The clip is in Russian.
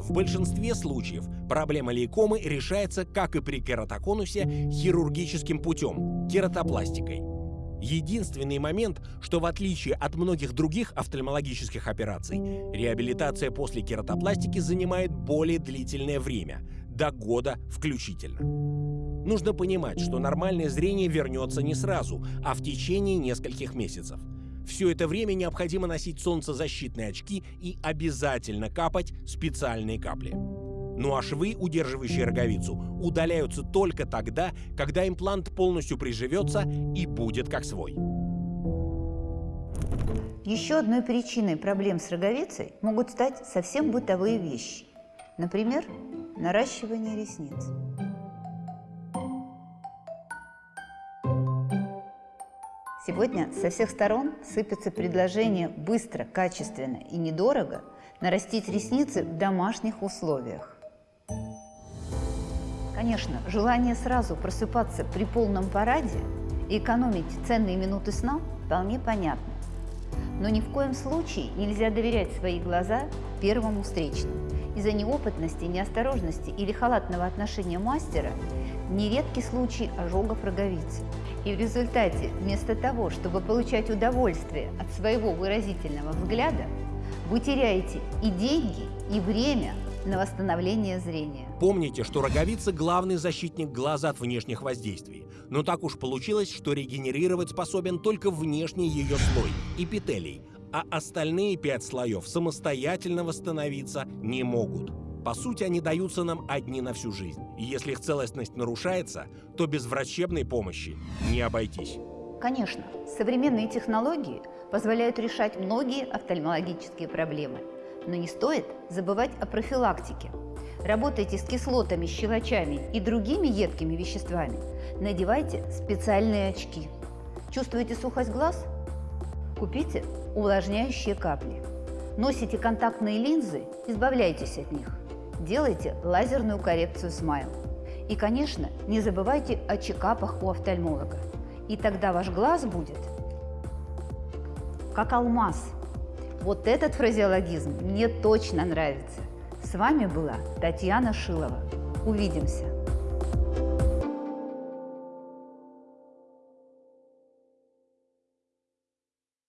В большинстве случаев проблема лейкомы решается, как и при кератоконусе, хирургическим путем – кератопластикой. Единственный момент, что в отличие от многих других офтальмологических операций, реабилитация после кератопластики занимает более длительное время – до года включительно. Нужно понимать, что нормальное зрение вернется не сразу, а в течение нескольких месяцев. Все это время необходимо носить солнцезащитные очки и обязательно капать специальные капли. Ну а швы, удерживающие роговицу, удаляются только тогда, когда имплант полностью приживется и будет как свой. Еще одной причиной проблем с роговицей могут стать совсем бытовые вещи. Например, наращивание ресниц. Сегодня со всех сторон сыпятся предложения быстро, качественно и недорого нарастить ресницы в домашних условиях. Конечно, желание сразу просыпаться при полном параде и экономить ценные минуты сна вполне понятно. Но ни в коем случае нельзя доверять свои глаза первому встречному. Из-за неопытности, неосторожности или халатного отношения мастера нередки случаи ожогов роговицы. И в результате, вместо того, чтобы получать удовольствие от своего выразительного взгляда, вы теряете и деньги, и время на восстановление зрения. Помните, что роговица – главный защитник глаза от внешних воздействий. Но так уж получилось, что регенерировать способен только внешний ее слой – эпителий, а остальные пять слоев самостоятельно восстановиться не могут. По сути, они даются нам одни на всю жизнь. И если их целостность нарушается, то без врачебной помощи не обойтись. Конечно, современные технологии позволяют решать многие офтальмологические проблемы. Но не стоит забывать о профилактике. Работайте с кислотами, щелочами и другими едкими веществами. Надевайте специальные очки. Чувствуете сухость глаз? Купите увлажняющие капли. Носите контактные линзы, избавляйтесь от них делайте лазерную коррекцию смайл. И, конечно, не забывайте о чекапах у офтальмолога. И тогда ваш глаз будет как алмаз. Вот этот фразеологизм мне точно нравится. С вами была Татьяна Шилова. Увидимся!